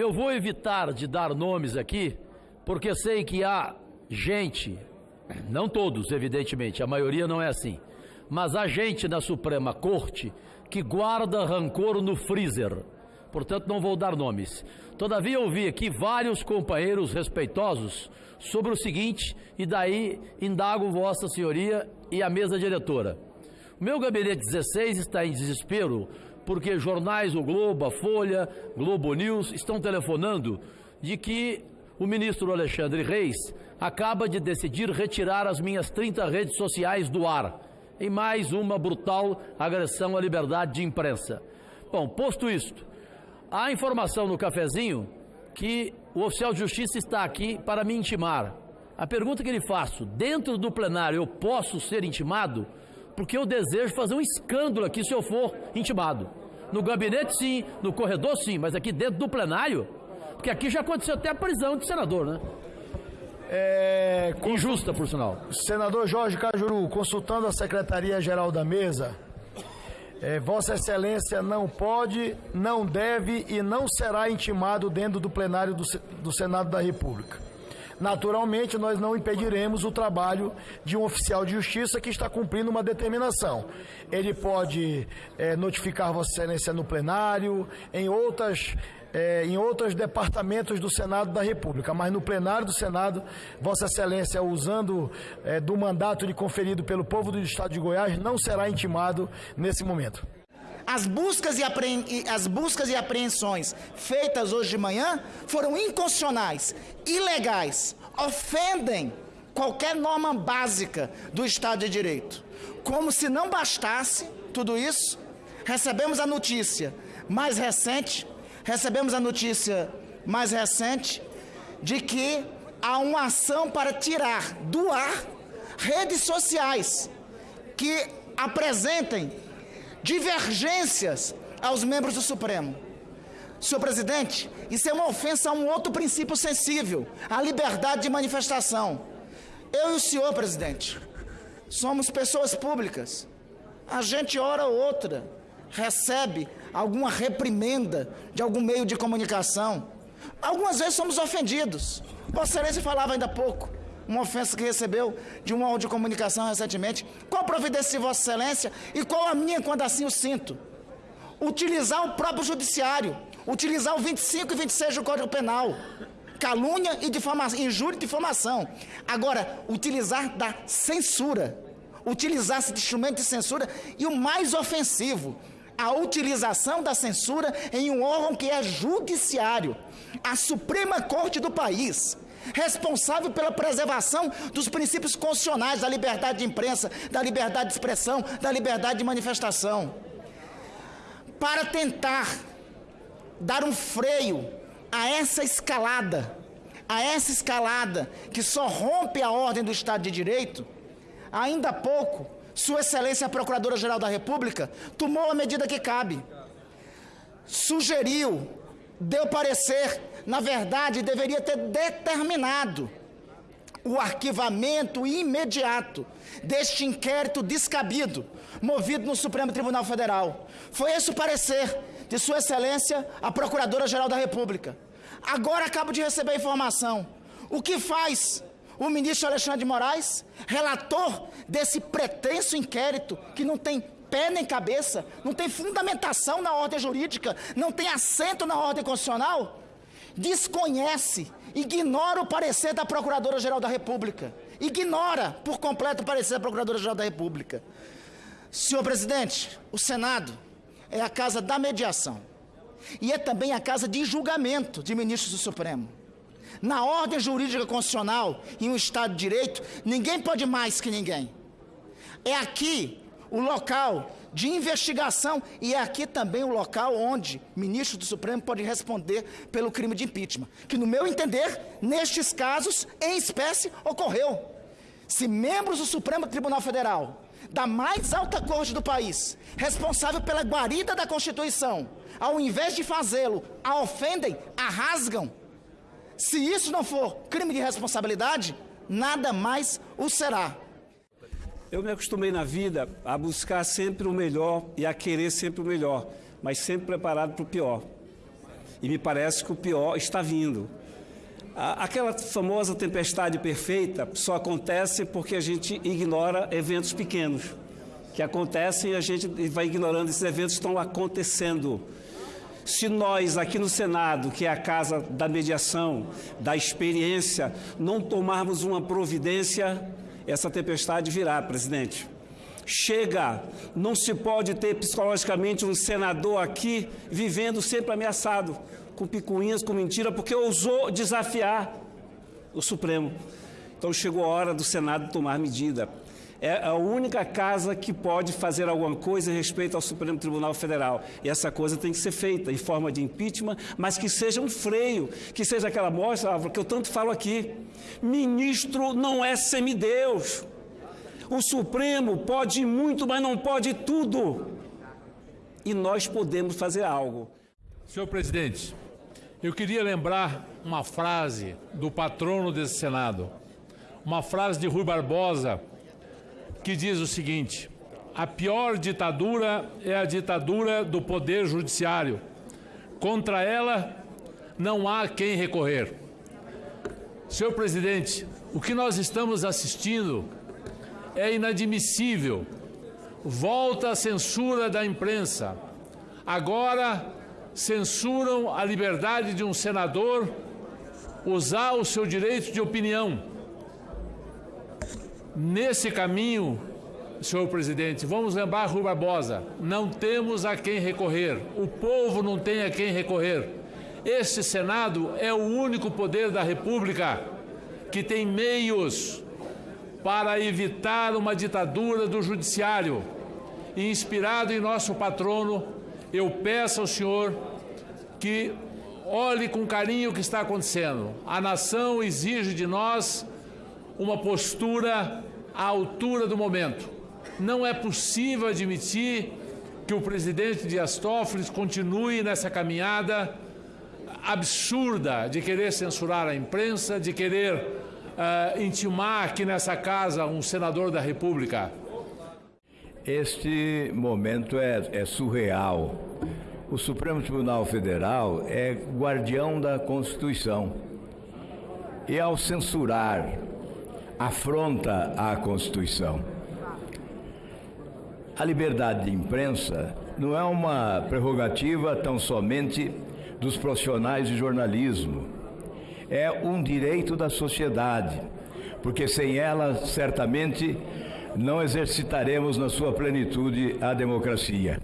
Eu vou evitar de dar nomes aqui, porque sei que há gente, não todos, evidentemente, a maioria não é assim, mas há gente na Suprema Corte que guarda rancor no freezer. Portanto, não vou dar nomes. Todavia, ouvi aqui vários companheiros respeitosos sobre o seguinte, e daí indago Vossa Senhoria e a mesa diretora. O meu gabinete 16 está em desespero porque jornais, o Globo, a Folha, Globo News estão telefonando de que o ministro Alexandre Reis acaba de decidir retirar as minhas 30 redes sociais do ar, em mais uma brutal agressão à liberdade de imprensa. Bom, posto isto, há informação no cafezinho que o oficial de justiça está aqui para me intimar. A pergunta que lhe faço, dentro do plenário eu posso ser intimado? Porque eu desejo fazer um escândalo aqui se eu for intimado. No gabinete, sim. No corredor, sim. Mas aqui dentro do plenário, porque aqui já aconteceu até a prisão de senador, né? É, Injusta, por sinal. Senador Jorge Cajuru, consultando a Secretaria-Geral da Mesa, é, Vossa Excelência não pode, não deve e não será intimado dentro do plenário do, do Senado da República. Naturalmente, nós não impediremos o trabalho de um oficial de justiça que está cumprindo uma determinação. Ele pode é, notificar Vossa Excelência no plenário, em outras. É, em outros departamentos do Senado da República, mas no plenário do Senado, Vossa Excelência, usando é, do mandato lhe conferido pelo povo do Estado de Goiás, não será intimado nesse momento. As buscas e, as buscas e apreensões feitas hoje de manhã foram inconstitucionais, ilegais, ofendem qualquer norma básica do Estado de Direito. Como se não bastasse tudo isso, recebemos a notícia mais recente, recebemos a notícia mais recente de que há uma ação para tirar do ar redes sociais que apresentem divergências aos membros do Supremo. Senhor presidente, isso é uma ofensa a um outro princípio sensível, a liberdade de manifestação. Eu e o senhor, presidente, somos pessoas públicas. A gente, hora ou outra, recebe alguma reprimenda de algum meio de comunicação. Algumas vezes somos ofendidos. Vossa Excelência falava ainda há pouco uma ofensa que recebeu de um órgão de comunicação recentemente. Qual providência de Vossa Excelência e qual a minha quando assim o sinto? Utilizar o próprio judiciário, utilizar o 25 e 26 do Código Penal. Calúnia e difamação, injúria e difamação. Agora, utilizar da censura. Utilizar esse instrumento de censura e o mais ofensivo, a utilização da censura em um órgão que é judiciário, a Suprema Corte do país responsável pela preservação dos princípios constitucionais da liberdade de imprensa, da liberdade de expressão, da liberdade de manifestação. Para tentar dar um freio a essa escalada, a essa escalada que só rompe a ordem do Estado de Direito, ainda há pouco, Sua Excelência a Procuradora-Geral da República tomou a medida que cabe. Sugeriu, deu parecer na verdade, deveria ter determinado o arquivamento imediato deste inquérito descabido, movido no Supremo Tribunal Federal. Foi esse o parecer de Sua Excelência, a Procuradora-Geral da República. Agora acabo de receber a informação. O que faz o ministro Alexandre de Moraes, relator desse pretenso inquérito que não tem pé nem cabeça, não tem fundamentação na ordem jurídica, não tem assento na ordem constitucional? Desconhece, ignora o parecer da Procuradora-Geral da República. Ignora por completo o parecer da Procuradora-Geral da República. Senhor presidente, o Senado é a casa da mediação e é também a casa de julgamento de ministros do Supremo. Na ordem jurídica constitucional, em um Estado de Direito, ninguém pode mais que ninguém. É aqui o local de investigação e é aqui também o local onde ministro do Supremo pode responder pelo crime de impeachment, que no meu entender, nestes casos, em espécie, ocorreu. Se membros do Supremo Tribunal Federal, da mais alta corte do país, responsável pela guarida da Constituição, ao invés de fazê-lo, a ofendem, a rasgam, se isso não for crime de responsabilidade, nada mais o será. Eu me acostumei na vida a buscar sempre o melhor e a querer sempre o melhor, mas sempre preparado para o pior. E me parece que o pior está vindo. Aquela famosa tempestade perfeita só acontece porque a gente ignora eventos pequenos que acontecem e a gente vai ignorando esses eventos que estão acontecendo. Se nós aqui no Senado, que é a casa da mediação, da experiência, não tomarmos uma providência, essa tempestade virá, presidente. Chega, não se pode ter psicologicamente um senador aqui vivendo sempre ameaçado, com picuinhas, com mentira, porque ousou desafiar o Supremo. Então chegou a hora do Senado tomar medida é a única casa que pode fazer alguma coisa em respeito ao Supremo Tribunal Federal. E essa coisa tem que ser feita em forma de impeachment, mas que seja um freio, que seja aquela mostra, que eu tanto falo aqui. Ministro não é semideus. O Supremo pode muito, mas não pode tudo. E nós podemos fazer algo. Senhor presidente, eu queria lembrar uma frase do patrono desse Senado, uma frase de Rui Barbosa, que diz o seguinte: a pior ditadura é a ditadura do poder judiciário. Contra ela não há quem recorrer. Senhor presidente, o que nós estamos assistindo é inadmissível. Volta a censura da imprensa. Agora censuram a liberdade de um senador usar o seu direito de opinião. Nesse caminho, senhor presidente, vamos lembrar Rui Barbosa: não temos a quem recorrer, o povo não tem a quem recorrer. Este Senado é o único poder da República que tem meios para evitar uma ditadura do Judiciário. Inspirado em nosso patrono, eu peço ao senhor que olhe com carinho o que está acontecendo. A nação exige de nós uma postura à altura do momento. Não é possível admitir que o presidente Dias Toffoli continue nessa caminhada absurda de querer censurar a imprensa, de querer uh, intimar aqui nessa casa um senador da República. Este momento é, é surreal. O Supremo Tribunal Federal é guardião da Constituição. E ao censurar afronta a Constituição. A liberdade de imprensa não é uma prerrogativa tão somente dos profissionais de jornalismo. É um direito da sociedade, porque sem ela, certamente, não exercitaremos na sua plenitude a democracia.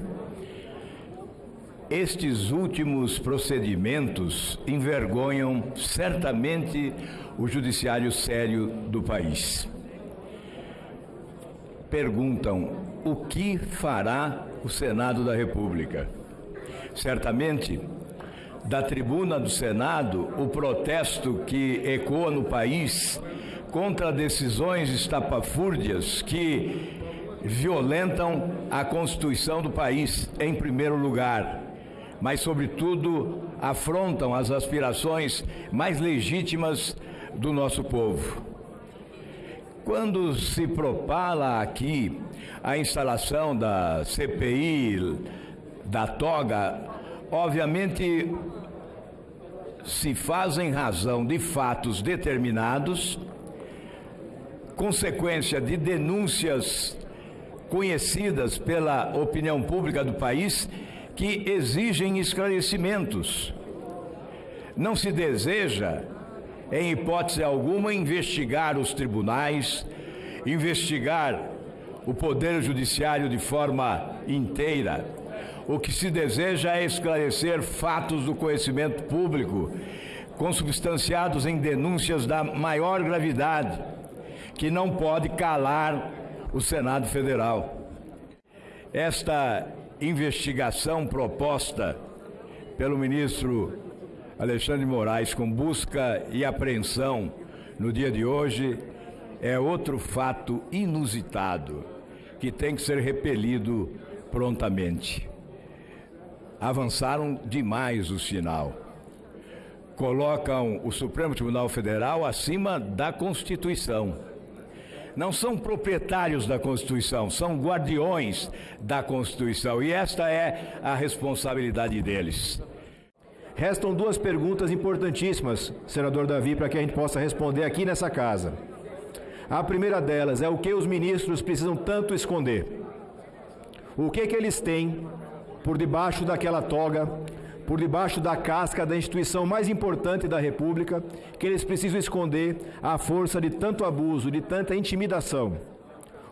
Estes últimos procedimentos envergonham certamente o judiciário sério do país. Perguntam o que fará o Senado da República. Certamente, da tribuna do Senado, o protesto que ecoa no país contra decisões estapafúrdias que violentam a Constituição do país, em primeiro lugar, mas, sobretudo, afrontam as aspirações mais legítimas do nosso povo. Quando se propala aqui a instalação da CPI, da toga, obviamente se faz em razão de fatos determinados, consequência de denúncias conhecidas pela opinião pública do país que exigem esclarecimentos. Não se deseja em hipótese alguma, investigar os tribunais, investigar o Poder Judiciário de forma inteira. O que se deseja é esclarecer fatos do conhecimento público, consubstanciados em denúncias da maior gravidade, que não pode calar o Senado Federal. Esta investigação proposta pelo ministro Alexandre Moraes com busca e apreensão no dia de hoje é outro fato inusitado que tem que ser repelido prontamente. Avançaram demais o sinal. Colocam o Supremo Tribunal Federal acima da Constituição. Não são proprietários da Constituição, são guardiões da Constituição. E esta é a responsabilidade deles. Restam duas perguntas importantíssimas, senador Davi, para que a gente possa responder aqui nessa casa. A primeira delas é o que os ministros precisam tanto esconder. O que, que eles têm por debaixo daquela toga, por debaixo da casca da instituição mais importante da República, que eles precisam esconder à força de tanto abuso, de tanta intimidação.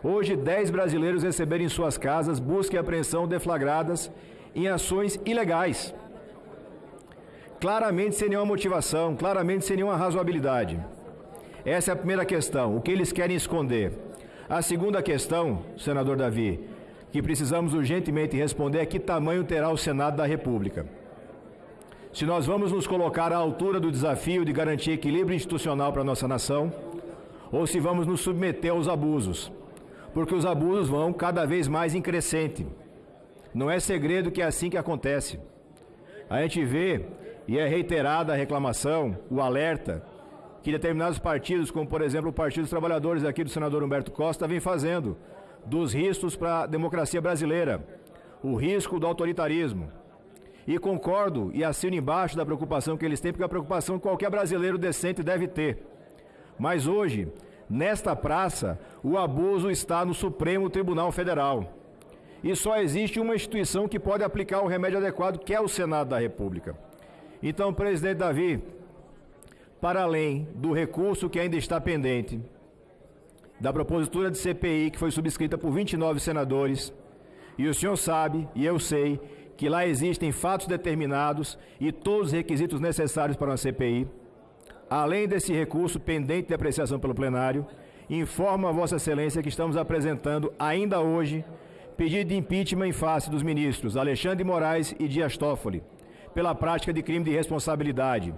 Hoje, 10 brasileiros receberam em suas casas busca e apreensão deflagradas em ações ilegais. Claramente sem nenhuma motivação, claramente sem nenhuma razoabilidade. Essa é a primeira questão, o que eles querem esconder. A segunda questão, senador Davi, que precisamos urgentemente responder é que tamanho terá o Senado da República. Se nós vamos nos colocar à altura do desafio de garantir equilíbrio institucional para a nossa nação, ou se vamos nos submeter aos abusos, porque os abusos vão cada vez mais em crescente. Não é segredo que é assim que acontece. A gente vê, e é reiterada a reclamação, o alerta, que determinados partidos, como por exemplo o Partido dos Trabalhadores aqui do senador Humberto Costa, vem fazendo, dos riscos para a democracia brasileira, o risco do autoritarismo. E concordo e assino embaixo da preocupação que eles têm, porque é a preocupação que qualquer brasileiro decente deve ter. Mas hoje, nesta praça, o abuso está no Supremo Tribunal Federal. E só existe uma instituição que pode aplicar o remédio adequado, que é o Senado da República. Então, presidente Davi, para além do recurso que ainda está pendente, da propositura de CPI que foi subscrita por 29 senadores, e o senhor sabe, e eu sei, que lá existem fatos determinados e todos os requisitos necessários para uma CPI. Além desse recurso pendente de apreciação pelo plenário, informo a Vossa Excelência que estamos apresentando ainda hoje pedido de impeachment em face dos ministros Alexandre Moraes e Dias Toffoli, pela prática de crime de responsabilidade,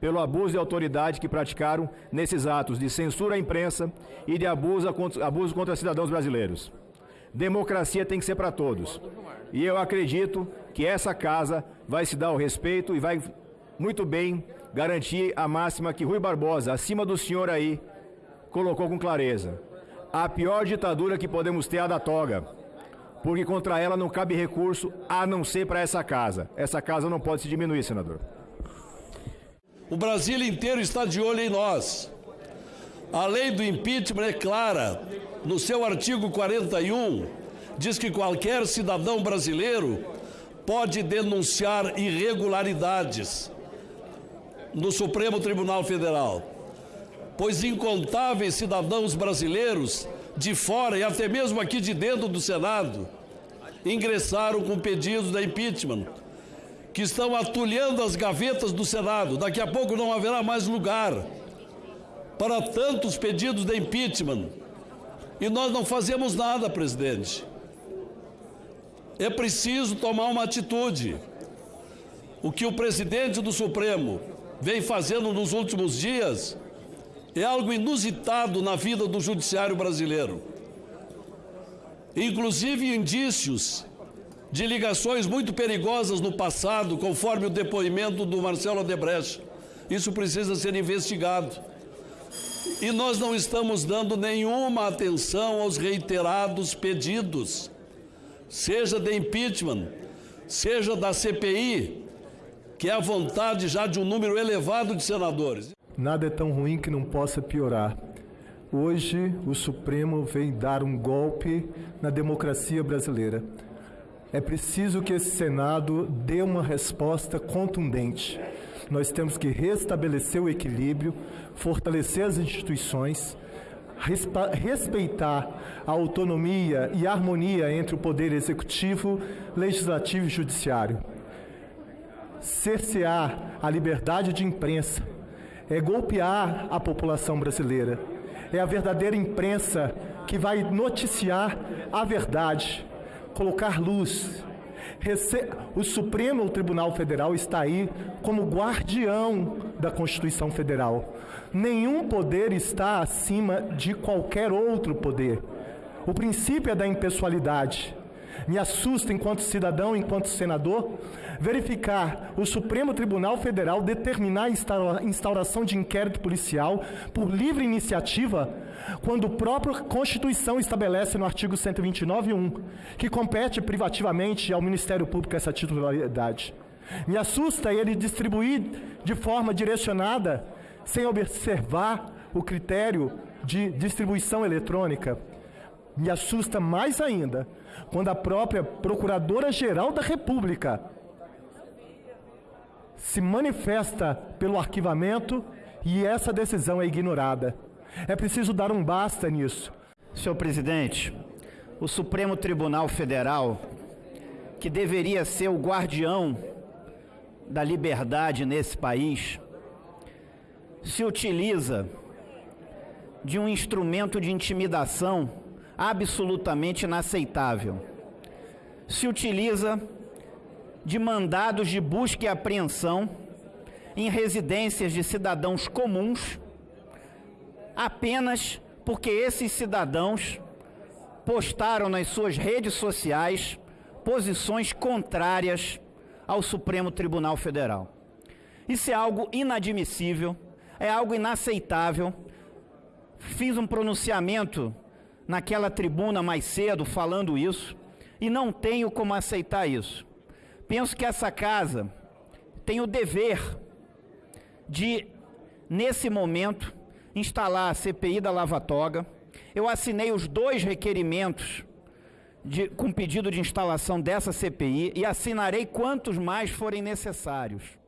pelo abuso de autoridade que praticaram nesses atos de censura à imprensa e de abuso, abuso contra cidadãos brasileiros. Democracia tem que ser para todos. E eu acredito que essa casa vai se dar o respeito e vai muito bem garantir a máxima que Rui Barbosa, acima do senhor aí, colocou com clareza. A pior ditadura que podemos ter é a da toga, porque contra ela não cabe recurso a não ser para essa casa. Essa casa não pode se diminuir, senador. O Brasil inteiro está de olho em nós. A lei do impeachment é clara. No seu artigo 41, diz que qualquer cidadão brasileiro pode denunciar irregularidades no Supremo Tribunal Federal, pois incontáveis cidadãos brasileiros de fora e até mesmo aqui de dentro do Senado ingressaram com pedidos de impeachment, que estão atulhando as gavetas do Senado. Daqui a pouco não haverá mais lugar para tantos pedidos de impeachment. E nós não fazemos nada, presidente. É preciso tomar uma atitude. O que o presidente do Supremo vem fazendo nos últimos dias é algo inusitado na vida do judiciário brasileiro. Inclusive indícios de ligações muito perigosas no passado, conforme o depoimento do Marcelo Odebrecht. Isso precisa ser investigado. E nós não estamos dando nenhuma atenção aos reiterados pedidos, seja de impeachment, seja da CPI, que é a vontade já de um número elevado de senadores. Nada é tão ruim que não possa piorar. Hoje, o Supremo vem dar um golpe na democracia brasileira. É preciso que esse Senado dê uma resposta contundente. Nós temos que restabelecer o equilíbrio, fortalecer as instituições, respeitar a autonomia e a harmonia entre o poder executivo, legislativo e judiciário. Cercear a liberdade de imprensa é golpear a população brasileira. É a verdadeira imprensa que vai noticiar a verdade, colocar luz. O Supremo Tribunal Federal está aí como guardião da Constituição Federal. Nenhum poder está acima de qualquer outro poder. O princípio é da impessoalidade. Me assusta, enquanto cidadão, enquanto senador, verificar o Supremo Tribunal Federal determinar a instauração de inquérito policial por livre iniciativa, quando a própria Constituição estabelece no artigo 129.1 que compete privativamente ao Ministério Público essa titularidade. Me assusta ele distribuir de forma direcionada, sem observar o critério de distribuição eletrônica. Me assusta mais ainda quando a própria Procuradora-Geral da República se manifesta pelo arquivamento e essa decisão é ignorada. É preciso dar um basta nisso. Senhor presidente, o Supremo Tribunal Federal, que deveria ser o guardião da liberdade nesse país, se utiliza de um instrumento de intimidação absolutamente inaceitável. Se utiliza de mandados de busca e apreensão em residências de cidadãos comuns, apenas porque esses cidadãos postaram nas suas redes sociais posições contrárias ao Supremo Tribunal Federal. Isso é algo inadmissível, é algo inaceitável. Fiz um pronunciamento naquela tribuna mais cedo falando isso e não tenho como aceitar isso. Penso que essa casa tem o dever de, nesse momento, instalar a CPI da Lava Toga. Eu assinei os dois requerimentos de, com pedido de instalação dessa CPI e assinarei quantos mais forem necessários.